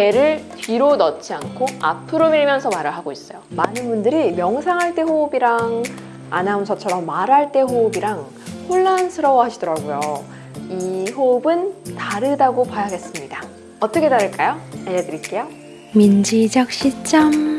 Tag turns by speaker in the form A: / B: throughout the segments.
A: 배를 뒤로 넣지 않고 앞으로 밀면서 말을 하고 있어요. 많은 분들이 명상할 때 호흡이랑 아나운서처럼 말할 때 호흡이랑 혼란스러워 하시더라고요. 이 호흡은 다르다고 봐야겠습니다. 어떻게 다를까요? 알려드릴게요.
B: 민지적 시점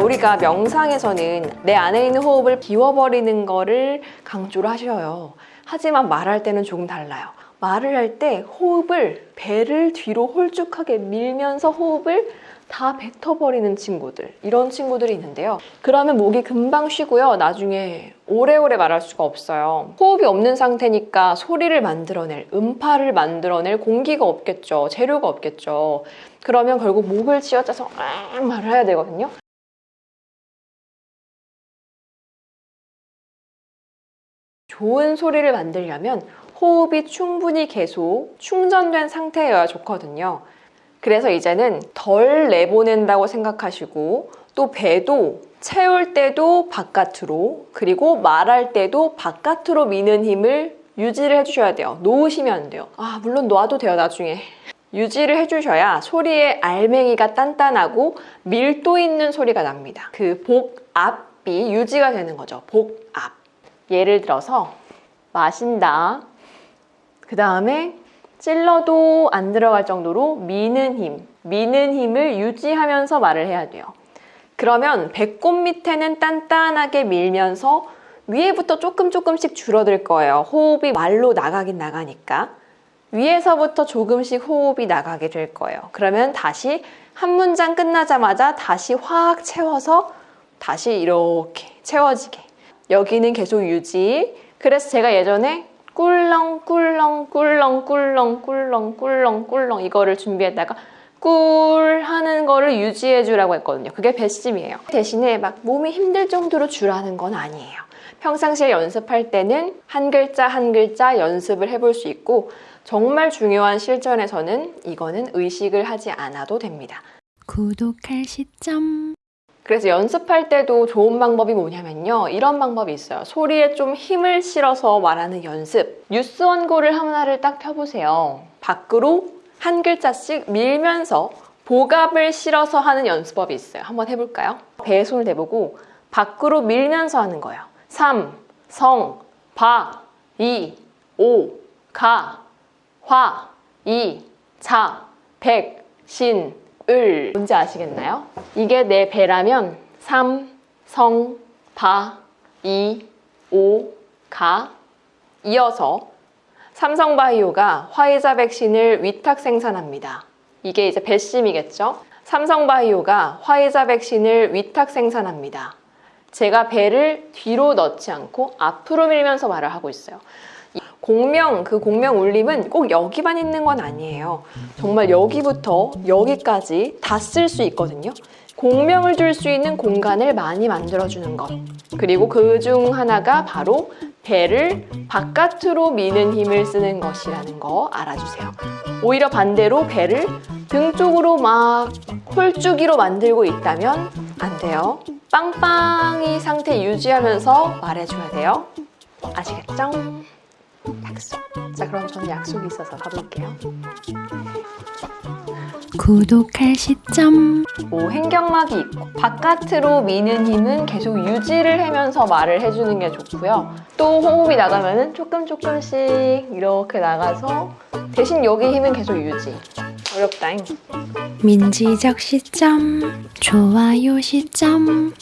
A: 우리가 명상에서는 내 안에 있는 호흡을 비워버리는 거를 강조를 하셔요. 하지만 말할 때는 조금 달라요. 말을 할 때 호흡을 배를 뒤로 홀쭉하게 밀면서 호흡을 다 뱉어버리는 친구들 이런 친구들이 있는데요. 그러면 목이 금방 쉬고요. 나중에 오래오래 말할 수가 없어요. 호흡이 없는 상태니까 소리를 만들어낼 음파를 만들어낼 공기가 없겠죠. 재료가 없겠죠. 그러면 결국 목을 쥐어짜서 아 말을 해야 되거든요. 좋은 소리를 만들려면 호흡이 충분히 계속 충전된 상태여야 좋거든요. 그래서 이제는 덜 내보낸다고 생각하시고 또 배도 채울 때도 바깥으로 그리고 말할 때도 바깥으로 미는 힘을 유지를 해주셔야 돼요. 놓으시면 안 돼요. 아 물론 놔도 돼요 나중에. 유지를 해주셔야 소리의 알맹이가 단단하고 밀도 있는 소리가 납니다. 그 복압이 유지가 되는 거죠. 복압. 예를 들어서 마신다. 그 다음에 찔러도 안 들어갈 정도로 미는 힘, 미는 힘을 유지하면서 말을 해야 돼요. 그러면 배꼽 밑에는 단단하게 밀면서 위에부터 조금 조금씩 줄어들 거예요. 호흡이 말로 나가긴 나가니까. 위에서부터 조금씩 호흡이 나가게 될 거예요. 그러면 다시 한 문장 끝나자마자 다시 확 채워서 다시 이렇게 채워지게. 여기는 계속 유지. 그래서 제가 예전에 꿀렁 꿀렁 꿀렁 꿀렁 꿀렁 꿀렁 꿀렁 이거를 준비했다가 꿀 하는 거를 유지해 주라고 했거든요. 그게 배심이에요. 대신에 막 몸이 힘들 정도로 주라는 건 아니에요. 평상시에 연습할 때는 한 글자 한 글자 연습을 해볼 수 있고 정말 중요한 실전에서는 이거는 의식을 하지 않아도 됩니다.
B: 구독할 시점
A: 그래서 연습할 때도 좋은 방법이 뭐냐면요. 이런 방법이 있어요. 소리에 좀 힘을 실어서 말하는 연습. 뉴스 원고를 하나를 딱 펴보세요. 밖으로 한 글자씩 밀면서 복압을 실어서 하는 연습법이 있어요. 한번 해볼까요? 배에 손을 대보고 밖으로 밀면서 하는 거예요. 3, 성, 바, 이, 오, 가, 화, 이, 자, 백, 신, 을 뭔지 아시겠나요? 이게 내 배라면 3, 성, 바, 이, 오, 가 이어서 삼성바이오가 화이자 백신을 위탁 생산합니다. 이게 이제 배심이겠죠? 삼성바이오가 화이자 백신을 위탁 생산합니다. 제가 배를 뒤로 넣지 않고 앞으로 밀면서 말을 하고 있어요. 공명, 그 공명 울림은 꼭 여기만 있는 건 아니에요. 정말 여기부터 여기까지 다 쓸 수 있거든요. 공명을 줄 수 있는 공간을 많이 만들어주는 것. 그리고 그 중 하나가 바로 배를 바깥으로 미는 힘을 쓰는 것이라는 거 알아주세요. 오히려 반대로 배를 등 쪽으로 막 홀쭉이로 만들고 있다면 안 돼요. 빵빵이 상태 유지하면서 말해줘야 돼요. 아시겠죠? 약속. 자, 그럼 저는 약속이 있어서 가볼게요.
B: 구독할 시점
A: 뭐 횡격막이 있고 바깥으로 미는 힘은 계속 유지를 하면서 말을 해주는 게 좋고요. 또 호흡이 나가면 은 조금 조금씩 이렇게 나가서 대신 여기 힘은 계속 유지. 어렵다잉.
B: 민지적 시점 좋아요 시점